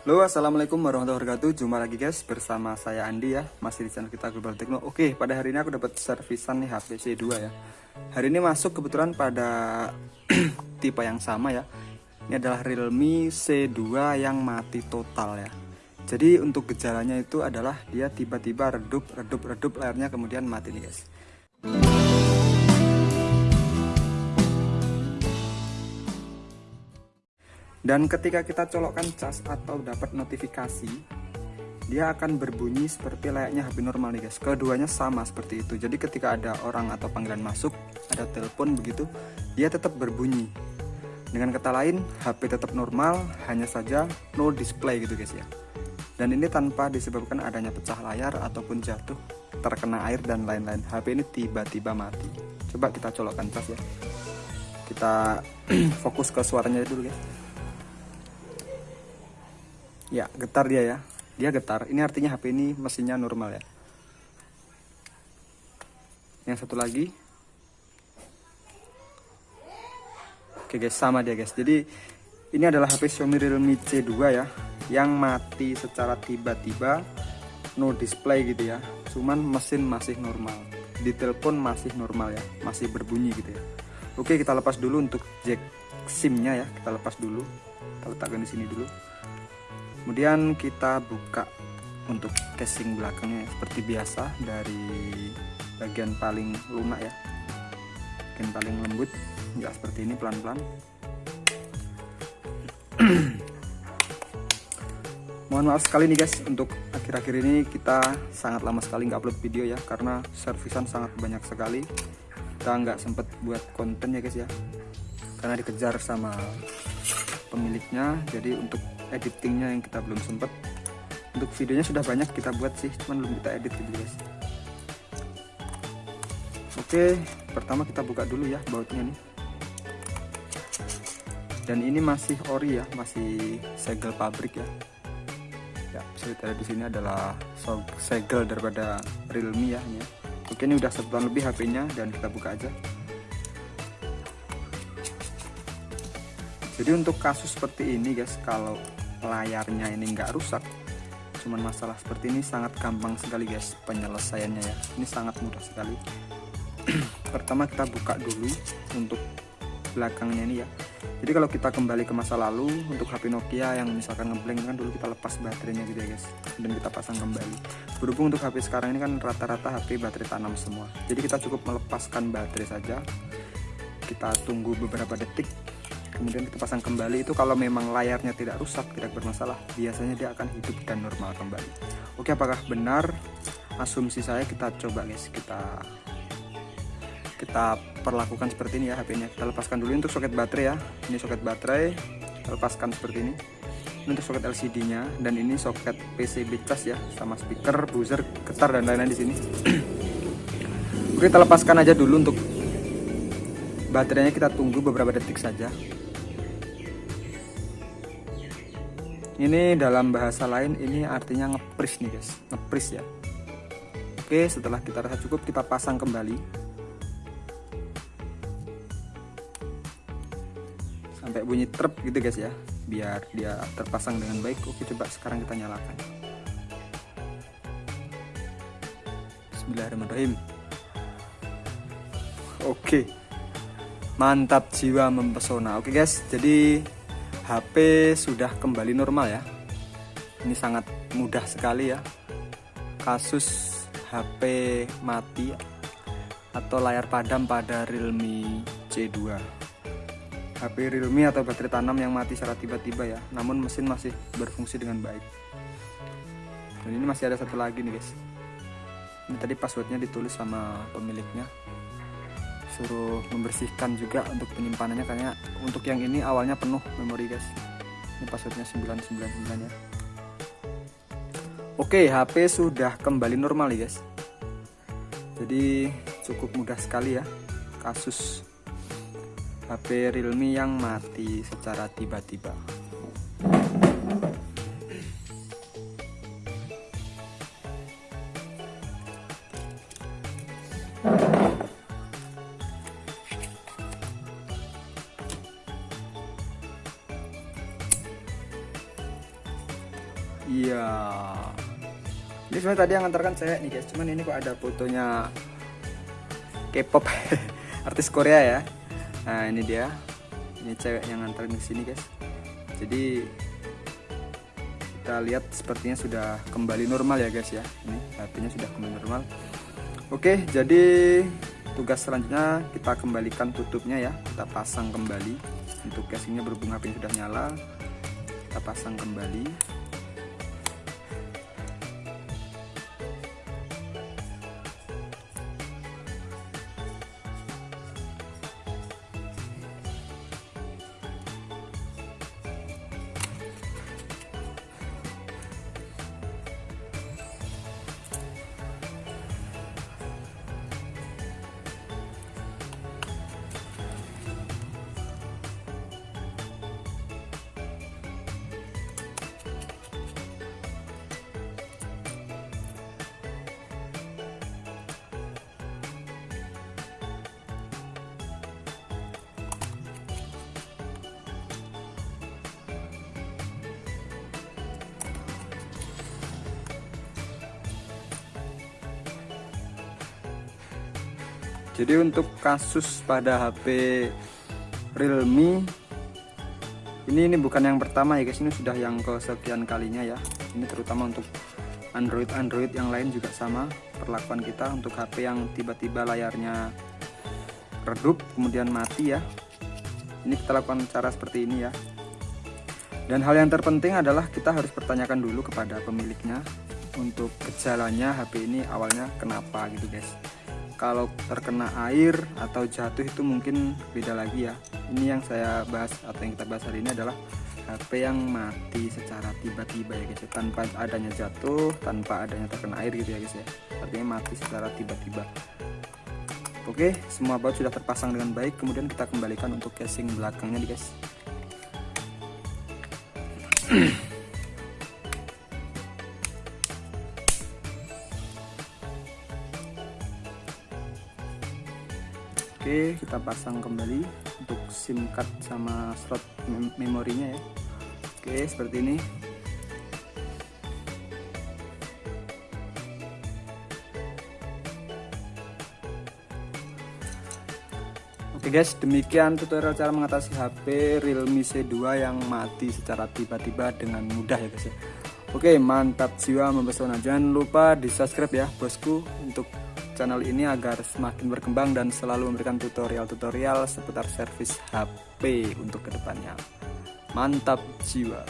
Halo assalamualaikum warahmatullahi wabarakatuh. Jumpa lagi guys bersama saya Andi ya. Masih di channel kita Global Techno Oke pada hari ini aku dapat servisan nih HP C2 ya. Hari ini masuk kebetulan pada tipe yang sama ya. Ini adalah Realme C2 yang mati total ya. Jadi untuk gejalanya itu adalah dia tiba-tiba redup, redup, redup layarnya kemudian mati nih guys dan ketika kita colokkan cas atau dapat notifikasi dia akan berbunyi seperti layaknya HP normal nih guys. Keduanya sama seperti itu. Jadi ketika ada orang atau panggilan masuk ada telepon begitu dia tetap berbunyi. Dengan kata lain HP tetap normal hanya saja no display gitu guys ya. Dan ini tanpa disebabkan adanya pecah layar ataupun jatuh terkena air dan lain-lain. HP ini tiba-tiba mati. Coba kita colokkan cas ya. Kita fokus ke suaranya dulu guys ya getar dia ya. Dia getar. Ini artinya HP ini mesinnya normal ya. Yang satu lagi. Oke guys sama dia guys. Jadi ini adalah HP Xiaomi Realme C2 ya yang mati secara tiba-tiba no display gitu ya. Cuman mesin masih normal. Di telepon masih normal ya. Masih berbunyi gitu ya. Oke kita lepas dulu untuk jack SIM-nya ya. Kita lepas dulu. Kita letakkan di sini dulu kemudian kita buka untuk casing belakangnya seperti biasa dari bagian paling lunak ya. Bagian paling lembut enggak seperti ini pelan-pelan. Mohon maaf sekali nih guys untuk akhir-akhir ini kita sangat lama sekali nggak upload video ya karena servisan sangat banyak sekali. Kita nggak sempet buat konten ya guys ya. Karena dikejar sama pemiliknya jadi untuk editingnya yang kita belum sempet. Untuk videonya sudah banyak kita buat sih cuman belum kita edit gitu guys. Oke pertama kita buka dulu ya bautnya nih. Dan ini masih ori ya masih segel pabrik ya. Ya bisa di sini adalah segel daripada Realme ya ini oke ini udah sebulan lebih HP-nya dan kita buka aja. Jadi untuk kasus seperti ini guys kalau layarnya ini enggak rusak cuman masalah seperti ini sangat gampang sekali guys penyelesaiannya ya. Ini sangat mudah sekali. Pertama kita buka dulu untuk belakangnya ini ya. Jadi kalau kita kembali ke masa lalu untuk HP Nokia yang misalkan ngeblank kan dulu kita lepas baterainya gitu ya guys. Dan kita pasang kembali. Berhubung untuk HP sekarang ini kan rata-rata HP baterai tanam semua. Jadi kita cukup melepaskan baterai saja. Kita tunggu beberapa detik kemudian kita pasang kembali itu kalau memang layarnya tidak rusak tidak bermasalah biasanya dia akan hidup dan normal kembali. Oke apakah benar? Asumsi saya kita coba guys. Kita kita perlakukan seperti ini ya HP nya. Kita lepaskan dulu untuk soket baterai ya. Ini soket baterai kita lepaskan seperti ini. Ini untuk soket LCD nya dan ini soket PCB cas ya sama speaker buzzer getar dan lain-lain di sini. Oke kita lepaskan aja dulu untuk baterainya. Kita tunggu beberapa detik saja ini dalam bahasa lain ini artinya ngepris nih guys. Ngepris ya. Oke setelah kita rasa cukup kita pasang kembali. Sampai bunyi trep gitu guys ya. Biar dia terpasang dengan baik. Oke coba sekarang kita nyalakan. Bismillahirrahmanirrahim. Oke. Mantap jiwa mempesona. Oke guys jadi HP sudah kembali normal ya. Ini sangat mudah sekali ya. Kasus HP mati atau layar padam pada Realme C2 HP Realme atau baterai tanam yang mati secara tiba-tiba ya. Namun mesin masih berfungsi dengan baik. Dan ini masih ada satu lagi nih guys. Ini tadi passwordnya ditulis sama pemiliknya suruh membersihkan juga untuk penyimpanannya karena untuk yang ini awalnya penuh memori guys. Ini passwordnya 999 ya. Oke HP sudah kembali normal ya guys. Jadi cukup mudah sekali ya kasus HP Realme yang mati secara tiba-tiba. iya sebenarnya tadi yang ngantarkan saya nih guys. Cuman ini kok ada fotonya K-pop artis Korea ya. Nah ini dia. Ini cewek yang nganterin ke sini guys. Jadi kita lihat sepertinya sudah kembali normal ya guys ya. Ini HP-nya sudah kembali normal. Oke jadi tugas selanjutnya kita kembalikan tutupnya ya. Kita pasang kembali. Untuk casingnya berhubung HP sudah nyala kita pasang kembali jadi untuk kasus pada HP Realme ini ini bukan yang pertama ya guys ini sudah yang kesekian kalinya ya. Ini terutama untuk Android Android yang lain juga sama perlakuan kita untuk HP yang tiba-tiba layarnya redup kemudian mati ya. Ini kita lakukan cara seperti ini ya. Dan hal yang terpenting adalah kita harus pertanyakan dulu kepada pemiliknya untuk gejalanya HP ini awalnya kenapa gitu guys kalau terkena air atau jatuh itu mungkin beda lagi ya. Ini yang saya bahas atau yang kita bahas hari ini adalah HP yang mati secara tiba-tiba ya guys ya. tanpa adanya jatuh tanpa adanya terkena air gitu ya guys ya. Artinya mati secara tiba-tiba. Oke semua baut sudah terpasang dengan baik. Kemudian kita kembalikan untuk casing belakangnya guys Oke kita pasang kembali untuk SIM card sama slot mem memorinya ya. Oke seperti ini. Oke guys demikian tutorial cara mengatasi HP Realme C2 yang mati secara tiba-tiba dengan mudah ya guys ya. Oke mantap jiwa mempesona jangan lupa di subscribe ya bosku untuk channel ini agar semakin berkembang dan selalu memberikan tutorial-tutorial seputar servis HP untuk ke depannya. Mantap jiwa!